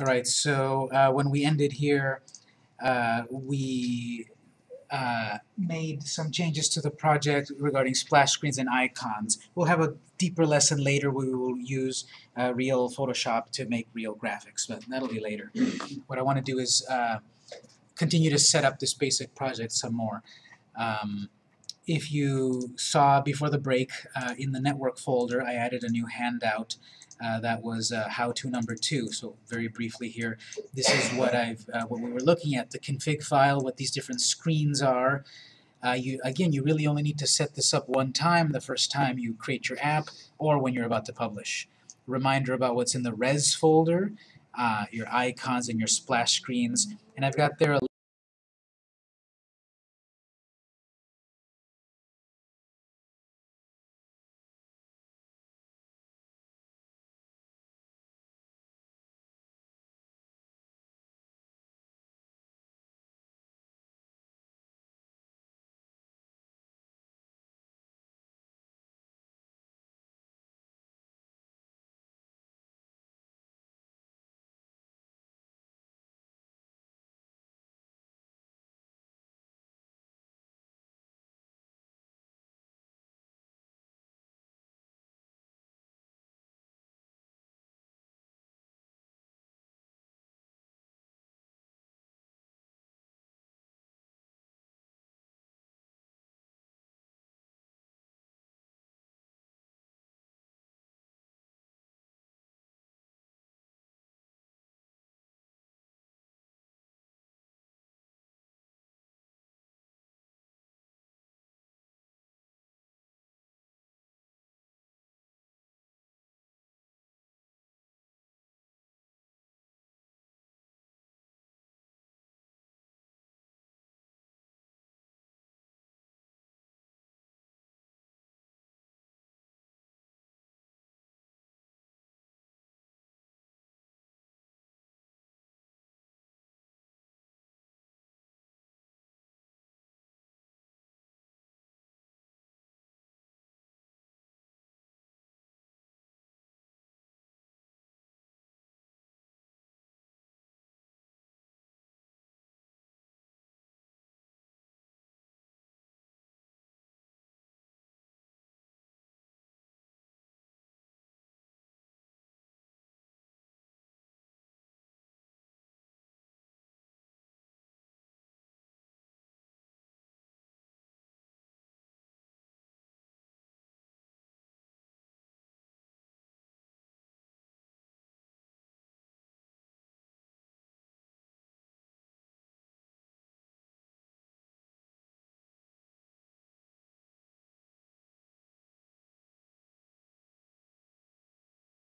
All right, so uh, when we ended here, uh, we uh, made some changes to the project regarding splash screens and icons. We'll have a deeper lesson later. Where we will use uh, real Photoshop to make real graphics, but that'll be later. What I want to do is uh, continue to set up this basic project some more. Um, if you saw before the break uh, in the network folder, I added a new handout uh, that was uh, how-to number two. So very briefly here, this is what I've uh, what we were looking at, the config file, what these different screens are. Uh, you again, you really only need to set this up one time. The first time you create your app, or when you're about to publish. Reminder about what's in the res folder, uh, your icons and your splash screens, and I've got there a